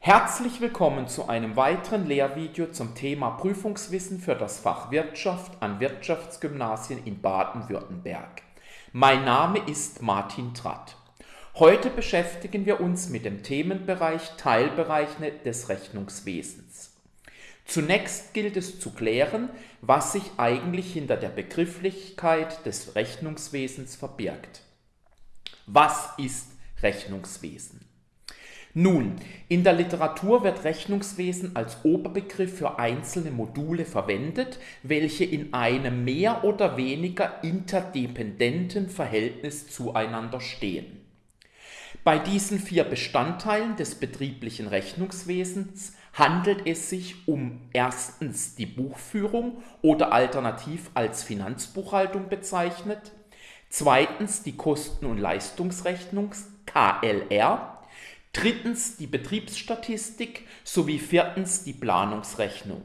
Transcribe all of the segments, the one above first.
Herzlich willkommen zu einem weiteren Lehrvideo zum Thema Prüfungswissen für das Fach Wirtschaft an Wirtschaftsgymnasien in Baden-Württemberg. Mein Name ist Martin Tratt. Heute beschäftigen wir uns mit dem Themenbereich Teilbereiche des Rechnungswesens. Zunächst gilt es zu klären, was sich eigentlich hinter der Begrifflichkeit des Rechnungswesens verbirgt. Was ist Rechnungswesen? Nun, in der Literatur wird Rechnungswesen als Oberbegriff für einzelne Module verwendet, welche in einem mehr oder weniger interdependenten Verhältnis zueinander stehen. Bei diesen vier Bestandteilen des betrieblichen Rechnungswesens handelt es sich um erstens die Buchführung oder alternativ als Finanzbuchhaltung bezeichnet, zweitens die Kosten- und Leistungsrechnung KLR, drittens die Betriebsstatistik sowie viertens die Planungsrechnung.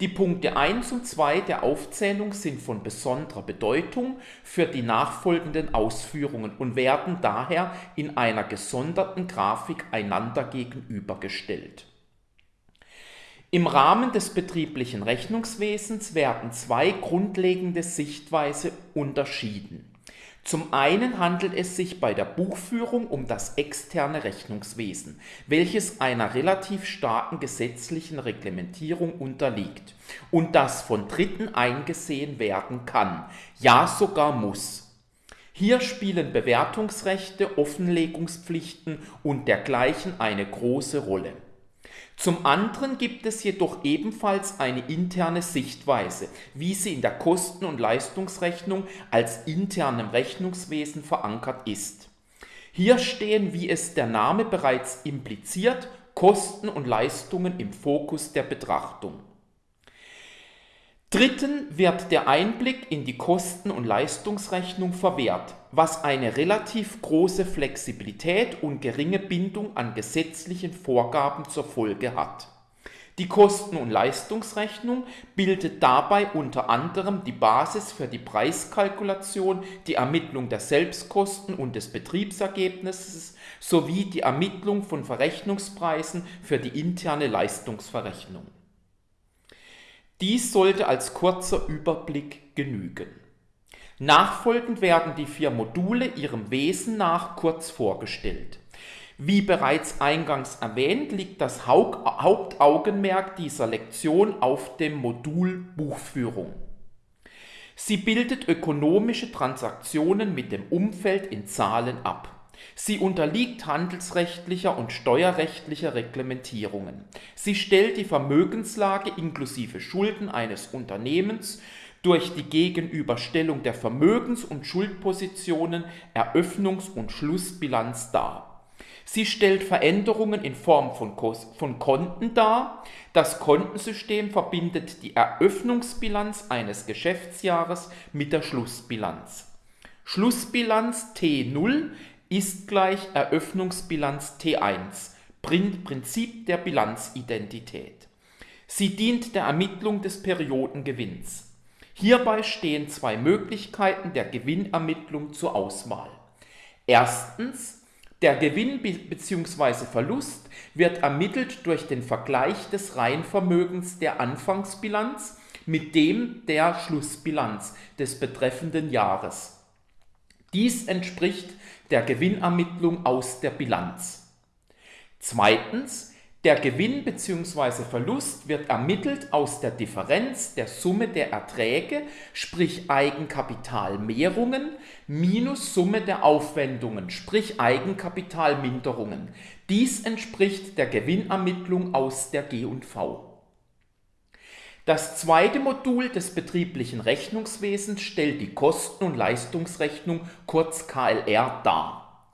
Die Punkte 1 und 2 der Aufzählung sind von besonderer Bedeutung für die nachfolgenden Ausführungen und werden daher in einer gesonderten Grafik einander gegenübergestellt. Im Rahmen des betrieblichen Rechnungswesens werden zwei grundlegende Sichtweise unterschieden. Zum einen handelt es sich bei der Buchführung um das externe Rechnungswesen, welches einer relativ starken gesetzlichen Reglementierung unterliegt und das von Dritten eingesehen werden kann, ja sogar muss. Hier spielen Bewertungsrechte, Offenlegungspflichten und dergleichen eine große Rolle. Zum anderen gibt es jedoch ebenfalls eine interne Sichtweise, wie sie in der Kosten- und Leistungsrechnung als internem Rechnungswesen verankert ist. Hier stehen, wie es der Name bereits impliziert, Kosten und Leistungen im Fokus der Betrachtung. Dritten wird der Einblick in die Kosten- und Leistungsrechnung verwehrt, was eine relativ große Flexibilität und geringe Bindung an gesetzlichen Vorgaben zur Folge hat. Die Kosten- und Leistungsrechnung bildet dabei unter anderem die Basis für die Preiskalkulation, die Ermittlung der Selbstkosten und des Betriebsergebnisses sowie die Ermittlung von Verrechnungspreisen für die interne Leistungsverrechnung. Dies sollte als kurzer Überblick genügen. Nachfolgend werden die vier Module ihrem Wesen nach kurz vorgestellt. Wie bereits eingangs erwähnt, liegt das Hauptaugenmerk dieser Lektion auf dem Modul Buchführung. Sie bildet ökonomische Transaktionen mit dem Umfeld in Zahlen ab. Sie unterliegt handelsrechtlicher und steuerrechtlicher Reglementierungen. Sie stellt die Vermögenslage inklusive Schulden eines Unternehmens durch die Gegenüberstellung der Vermögens- und Schuldpositionen Eröffnungs- und Schlussbilanz dar. Sie stellt Veränderungen in Form von, von Konten dar. Das Kontensystem verbindet die Eröffnungsbilanz eines Geschäftsjahres mit der Schlussbilanz. Schlussbilanz T0 ist gleich Eröffnungsbilanz T1, Prinzip der Bilanzidentität. Sie dient der Ermittlung des Periodengewinns. Hierbei stehen zwei Möglichkeiten der Gewinnermittlung zur Auswahl. Erstens, der Gewinn bzw. Verlust wird ermittelt durch den Vergleich des Reinvermögens der Anfangsbilanz mit dem der Schlussbilanz des betreffenden Jahres. Dies entspricht der Gewinnermittlung aus der Bilanz. Zweitens, der Gewinn bzw. Verlust wird ermittelt aus der Differenz der Summe der Erträge, sprich Eigenkapitalmehrungen, minus Summe der Aufwendungen, sprich Eigenkapitalminderungen. Dies entspricht der Gewinnermittlung aus der G&V. Das zweite Modul des betrieblichen Rechnungswesens stellt die Kosten- und Leistungsrechnung kurz KLR dar.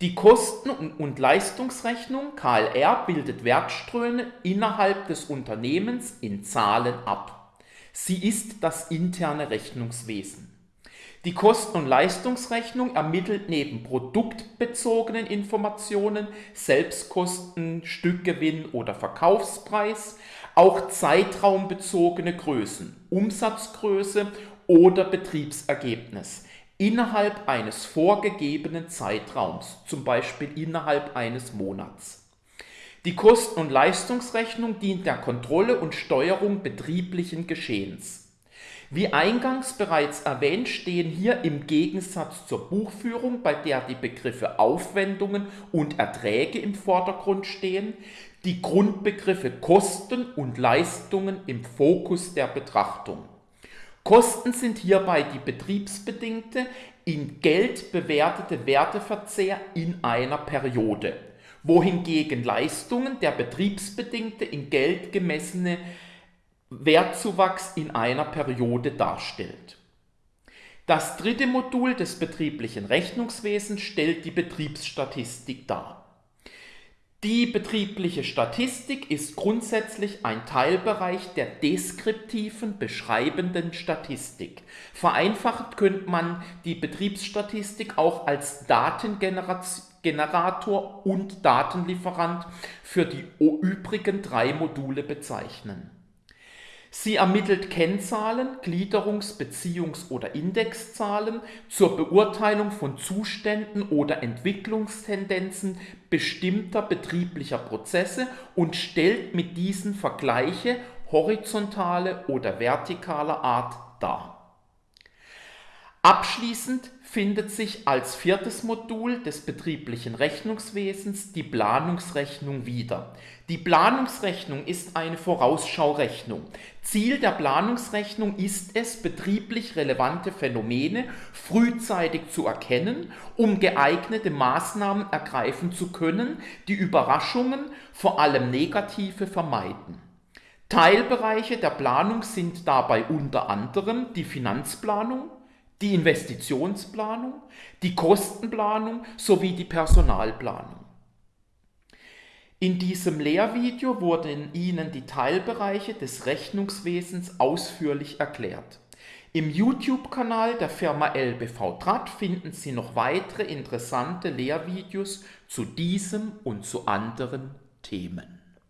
Die Kosten- und Leistungsrechnung KLR bildet Wertströme innerhalb des Unternehmens in Zahlen ab. Sie ist das interne Rechnungswesen. Die Kosten- und Leistungsrechnung ermittelt neben produktbezogenen Informationen, Selbstkosten, Stückgewinn oder Verkaufspreis, auch zeitraumbezogene Größen, Umsatzgröße oder Betriebsergebnis innerhalb eines vorgegebenen Zeitraums, zum Beispiel innerhalb eines Monats. Die Kosten- und Leistungsrechnung dient der Kontrolle und Steuerung betrieblichen Geschehens. Wie eingangs bereits erwähnt, stehen hier im Gegensatz zur Buchführung, bei der die Begriffe Aufwendungen und Erträge im Vordergrund stehen, die Grundbegriffe Kosten und Leistungen im Fokus der Betrachtung. Kosten sind hierbei die betriebsbedingte, in Geld bewertete Werteverzehr in einer Periode, wohingegen Leistungen der betriebsbedingte in Geld gemessene Wertzuwachs in einer Periode darstellt. Das dritte Modul des betrieblichen Rechnungswesens stellt die Betriebsstatistik dar. Die betriebliche Statistik ist grundsätzlich ein Teilbereich der deskriptiven, beschreibenden Statistik. Vereinfacht könnte man die Betriebsstatistik auch als Datengenerator und Datenlieferant für die übrigen drei Module bezeichnen. Sie ermittelt Kennzahlen, Gliederungs-, Beziehungs- oder Indexzahlen zur Beurteilung von Zuständen oder Entwicklungstendenzen bestimmter betrieblicher Prozesse und stellt mit diesen Vergleiche horizontaler oder vertikaler Art dar. Abschließend findet sich als viertes Modul des betrieblichen Rechnungswesens die Planungsrechnung wieder. Die Planungsrechnung ist eine Vorausschaurechnung. Ziel der Planungsrechnung ist es, betrieblich relevante Phänomene frühzeitig zu erkennen, um geeignete Maßnahmen ergreifen zu können, die Überraschungen, vor allem negative, vermeiden. Teilbereiche der Planung sind dabei unter anderem die Finanzplanung, die Investitionsplanung, die Kostenplanung sowie die Personalplanung. In diesem Lehrvideo wurden Ihnen die Teilbereiche des Rechnungswesens ausführlich erklärt. Im YouTube-Kanal der Firma LBV Trat finden Sie noch weitere interessante Lehrvideos zu diesem und zu anderen Themen.